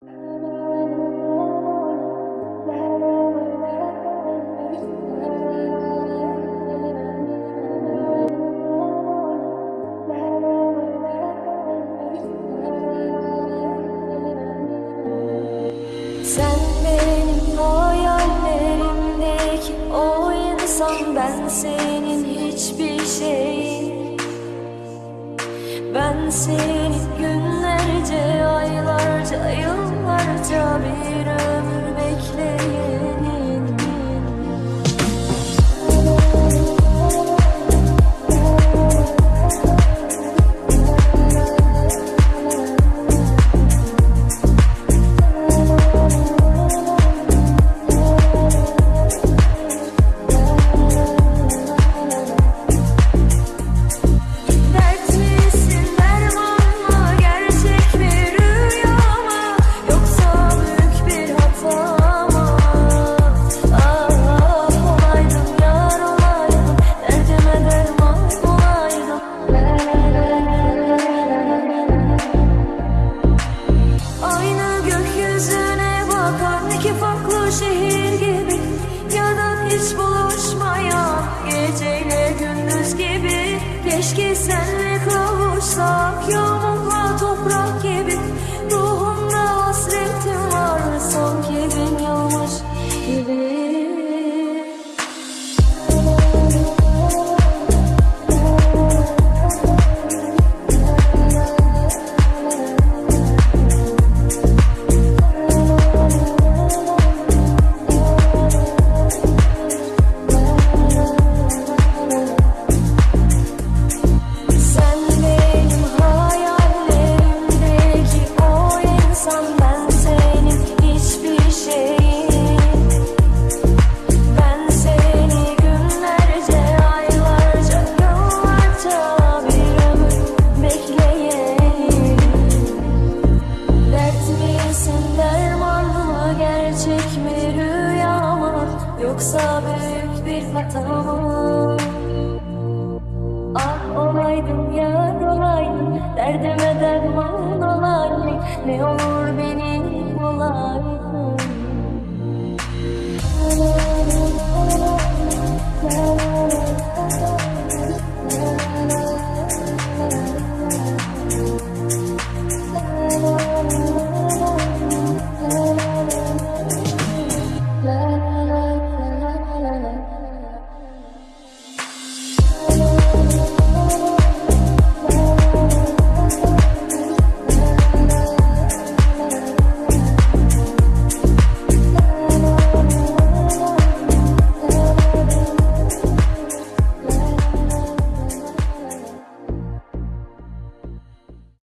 Sen benim hayallerimdeki o insan Ben senin hiçbir şeyin. Ben senin günlerce, aylarca, yıllarca to be true. Keşke sen Yoksa büyük bir hata mı? Ah olaydın yar olaydın Derdime derman olaydın Ne olur